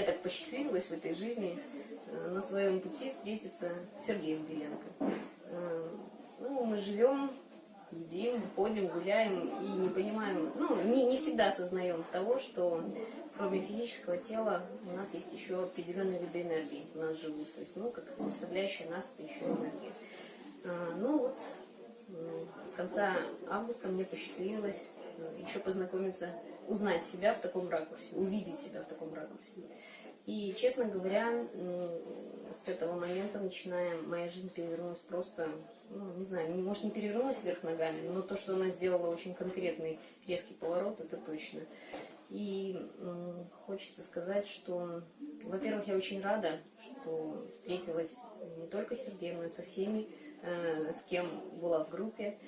мне так посчастливилось в этой жизни э, на своем пути встретиться с Сергеем Беленко. Э, ну, мы живем, едим, ходим, гуляем и не понимаем, ну, не, не всегда осознаем того, что кроме физического тела у нас есть еще определенные виды энергии у нас живут. То есть, ну, как составляющая нас это еще энергия. А, ну вот, с конца августа мне посчастливилось еще познакомиться узнать себя в таком ракурсе, увидеть себя в таком ракурсе. И, честно говоря, с этого момента, начиная, моя жизнь перевернулась просто, ну, не знаю, может не перевернулась вверх ногами, но то, что она сделала очень конкретный резкий поворот, это точно. И хочется сказать, что, во-первых, я очень рада, что встретилась не только с Сергеем, но и со всеми, э, с кем была в группе.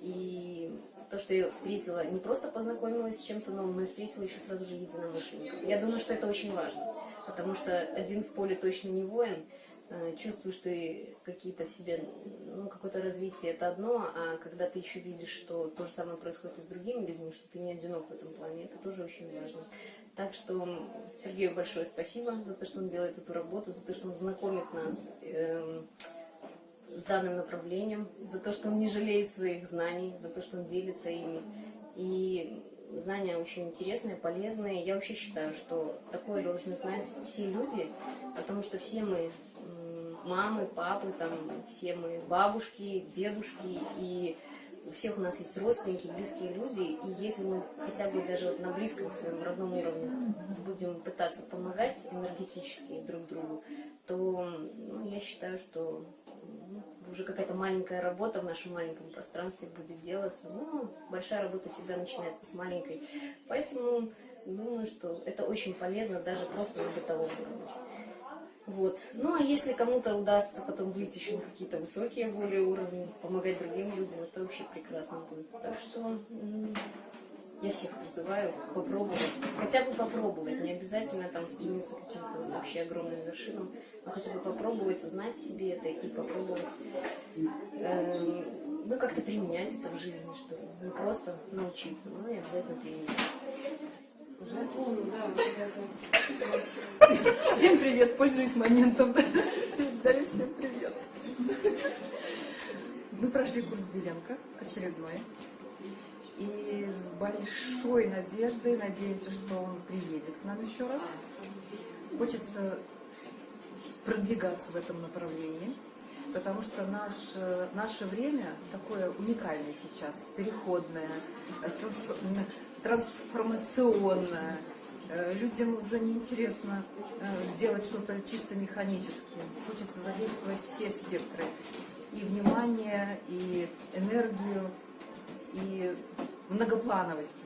И то, что я встретила, не просто познакомилась с чем-то новым, но и встретила еще сразу же единомышленников. Я думаю, что это очень важно, потому что один в поле точно не воин, э, чувствуешь ты какие-то в себе, ну, какое-то развитие, это одно, а когда ты еще видишь, что то же самое происходит и с другими людьми, что ты не одинок в этом плане, это тоже очень важно. Так что Сергею большое спасибо за то, что он делает эту работу, за то, что он знакомит нас эм, с данным направлением, за то, что он не жалеет своих знаний, за то, что он делится ими. И знания очень интересные, полезные. Я вообще считаю, что такое должны знать все люди, потому что все мы мамы, папы, там, все мы бабушки, дедушки, и у всех у нас есть родственники, близкие люди, и если мы хотя бы даже на близком своем родном уровне будем пытаться помогать энергетически друг другу, то ну, я считаю, что уже какая-то маленькая работа в нашем маленьком пространстве будет делаться. Ну, большая работа всегда начинается с маленькой. Поэтому думаю, что это очень полезно даже просто на бытовом уровне. Вот. Ну, а если кому-то удастся потом выйти еще на какие-то высокие более уровни, помогать другим людям, это вообще прекрасно будет. Так что я всех призываю попробовать, хотя бы попробовать, не обязательно там стремиться к каким-то вот вообще огромным вершинам, но хотя бы попробовать узнать в себе это и попробовать, э, ну, как-то применять это в жизни, что не просто научиться, но и обязательно применять. Всем привет, пользуюсь моментом. Даю всем привет. Мы прошли курс Беленко, очередной. И с большой надеждой надеемся, что он приедет к нам еще раз. Хочется продвигаться в этом направлении, потому что наше, наше время такое уникальное сейчас, переходное, трансформационное. Э, людям уже неинтересно э, делать что-то чисто механически. Хочется задействовать все спектры. И внимание, и энергию, и многоплановость.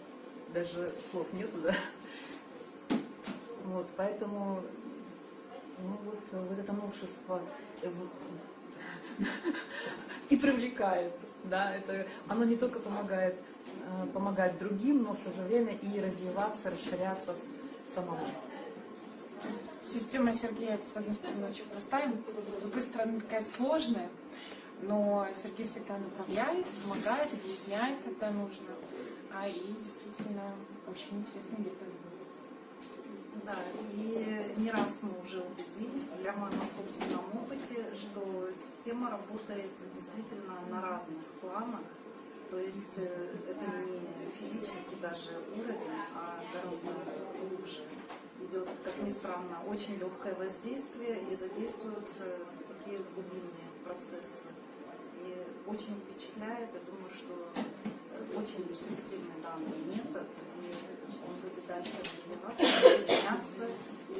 Даже слов нету, да? Вот, поэтому ну, вот, вот это новшество э, и привлекает. Да, это, оно не только помогает, э, помогать другим, но в то же время и развиваться, расширяться самому. Система Сергея, с одной стороны, очень простая, с другой стороны, такая сложная, но Сергей всегда направляет, помогает, объясняет, когда нужно. А и действительно очень интересный метод. Да, и не раз мы уже убедились прямо на собственном опыте, что система работает действительно на разных планах. То есть э, это не физический даже уровень, а гораздо глубже. Идет, как ни странно, очень легкое воздействие и задействуются такие глубинные процессы. И очень впечатляет, я думаю, что очень перспективный данный метод, и он будет дальше развиваться, меняться.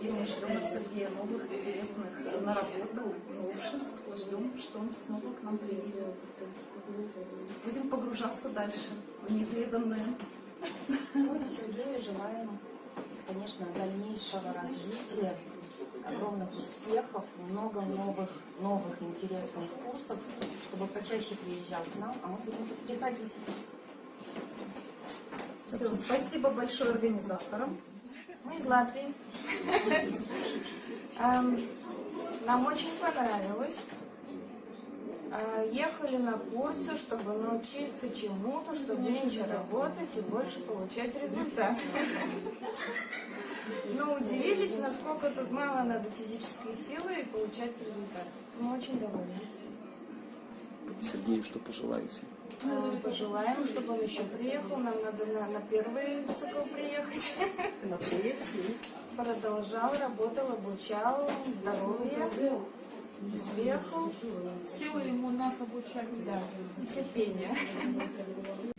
И мы ждем от Сергея новых интересных наработок, новшеств, ждем, что он снова к нам приедет. Будем погружаться дальше в неизведанное. Ну и Сергею желаем, конечно, дальнейшего развития, огромных успехов, много новых, новых интересных курсов, чтобы почаще приезжал к нам, а мы будем приходить. Все, спасибо большое организаторам. Мы из Латвии. Эм, нам очень понравилось. А, Ехали на курсы, чтобы научиться чему-то, чтобы меньше работать и больше получать результат. Но удивились, насколько тут мало надо физической силы и получается результат. Мы очень довольны. Сергею что пожелаете? А, Пожелаем, чтобы он еще приехал. Нам надо на, на первый цикл приехать. Продолжал, работал, обучал, здоровья, успехов, Силы ему нас обучать. да, и терпения.